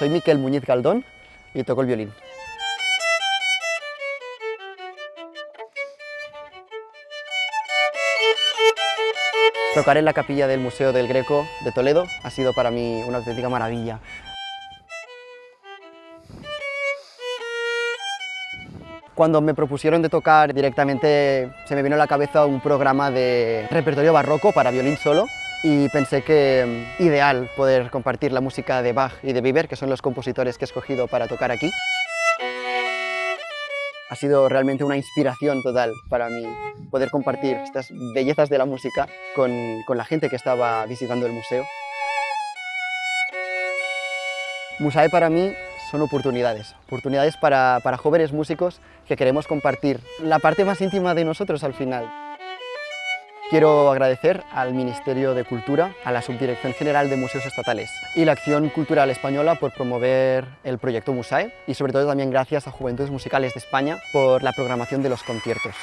Soy Miquel Muñiz Galdón y toco el violín. Tocar en la capilla del Museo del Greco de Toledo ha sido para mí una auténtica maravilla. Cuando me propusieron de tocar directamente se me vino a la cabeza un programa de repertorio barroco para violín solo y pensé que mm, ideal poder compartir la música de Bach y de Biber, que son los compositores que he escogido para tocar aquí. Ha sido realmente una inspiración total para mí poder compartir estas bellezas de la música con, con la gente que estaba visitando el museo. Musae para mí son oportunidades, oportunidades para, para jóvenes músicos que queremos compartir la parte más íntima de nosotros al final. Quiero agradecer al Ministerio de Cultura, a la Subdirección General de Museos Estatales y la Acción Cultural Española por promover el proyecto MUSAE y sobre todo también gracias a Juventudes Musicales de España por la programación de los conciertos.